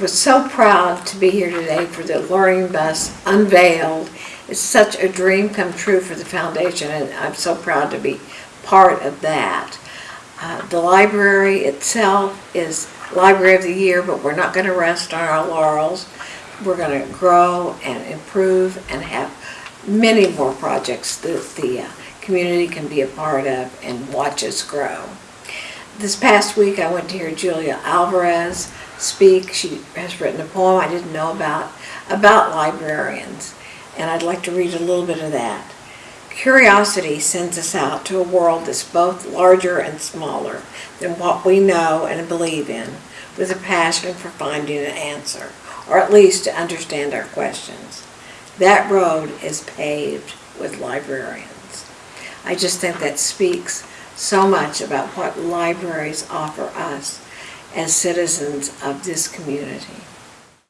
was so proud to be here today for the Learning Bus unveiled. It's such a dream come true for the foundation, and I'm so proud to be part of that. Uh, The library itself is Library of the Year, but we're not going to rest on our laurels. We're going to grow and improve and have many more projects that the uh, community can be a part of and watch us grow. This past week, I went to hear Julia Alvarez speak. She has written a poem I didn't know about, about librarians, and I'd like to read a little bit of that. Curiosity sends us out to a world that's both larger and smaller than what we know and believe in, with a passion for finding an answer, or at least to understand our questions. That road is paved with librarians. I just think that speaks so much about what libraries offer us as citizens of this community.